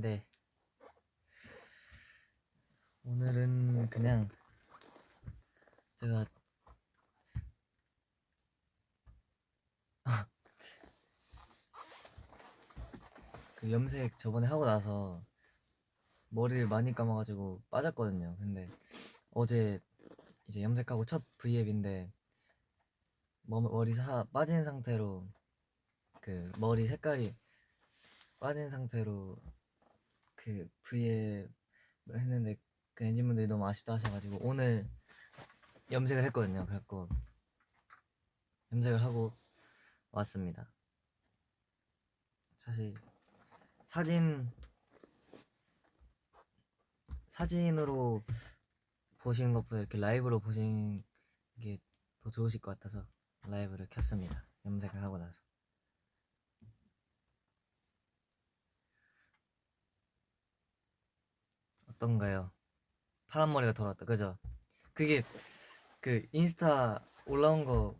네. 오늘은 그냥 제가 그 염색 저번에 하고 나서 머리를 많이 감아가지고 빠졌거든요. 근데 어제 이제 염색하고 첫 V앱인데 머- 머리 사 빠진 상태로 그 머리 색깔이 빠진 상태로 그 V앱을 했는데 그 엔진분들이 너무 아쉽다 하셔가지고 오늘 염색을 했거든요. 그래갖고 염색을 하고 왔습니다. 사실 사진 사진으로 보시는 것보다 이렇게 라이브로 보시는 게 더 좋으실 것 같아서 라이브를 켰습니다. 염색을 하고 나서. 어떤가요? 파란 머리가 돌아왔다. 그죠? 그게 그 인스타 올라온 거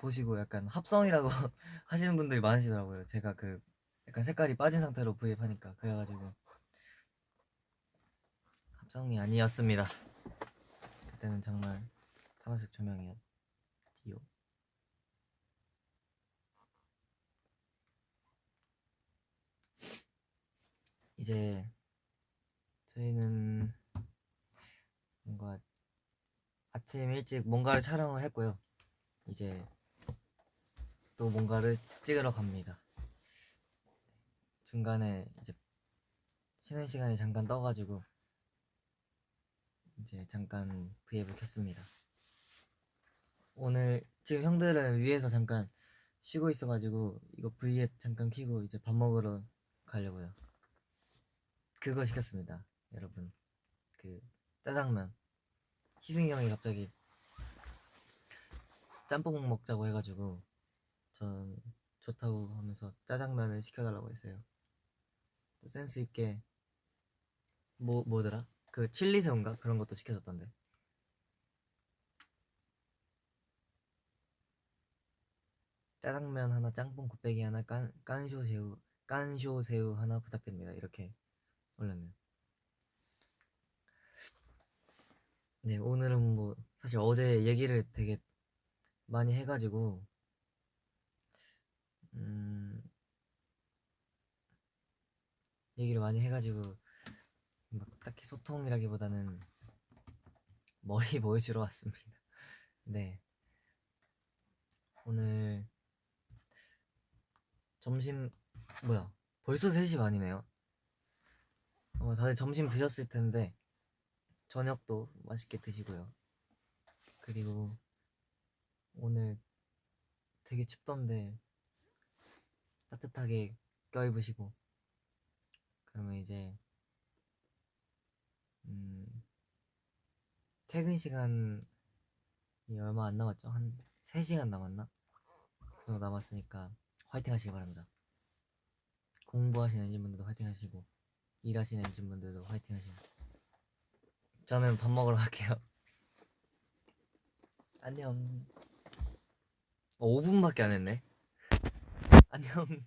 보시고 약간 합성이라고 하시는 분들이 많으시더라고요. 제가 그 약간 색깔이 빠진 상태로 브이앱 하니까 그래가지고 합성이 아니었습니다. 그때는 정말 파란색 조명이었지요. 이제 저희는 뭔가 아침 일찍 뭔가를 촬영을 했고요. 이제 또 뭔가를 찍으러 갑니다. 중간에 이제 쉬는 시간에 잠깐 떠가지고 이제 잠깐 브이앱을 켰습니다. 오늘 지금 형들은 위에서 잠깐 쉬고 있어가지고 이거 브이앱 잠깐 켜고 이제 밥 먹으러 가려고요. 그거 시켰습니다, 여러분. 그 짜장면. 희승이 형이 갑자기 짬뽕 먹자고 해가지고 전 좋다고 하면서 짜장면을 시켜달라고 했어요. 또 센스 있게 뭐 뭐더라? 그 칠리 새우인가 그런 것도 시켜줬던데. 짜장면 하나, 짬뽕 곱빼기 하나, 깐 깐쇼 새우, 깐쇼 새우 하나 부탁드립니다. 이렇게 올렸네요. 네, 오늘은 뭐 사실 어제 얘기를 되게 많이 해가지고 음 얘기를 많이 해가지고 막 딱히 소통이라기보다는 머리 보여주러 왔습니다. 네, 오늘 점심 뭐야 벌써 3시 반이네요. 아마 다들 점심 드셨을 텐데 저녁도 맛있게 드시고요. 그리고 오늘 되게 춥던데 따뜻하게 껴입으시고 그러면 이제 음 퇴근 시간이 얼마 안 남았죠? 한 3시간 남았나? 그 정도 남았으니까 화이팅 하시기 바랍니다. 공부하시는 엔진분들도 화이팅 하시고 일하시는 엔진분들도 화이팅 하시고 저는 밥 먹으러 갈게요. 안녕. 어, 5분밖에 안 했네. 안녕.